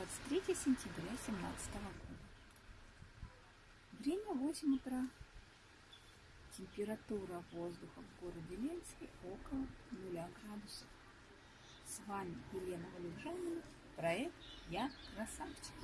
23 сентября 2017 года. Время 8 утра. Температура воздуха в городе Ленске около 0 градусов. С вами Елена Валюжанина, проект «Я красавчик».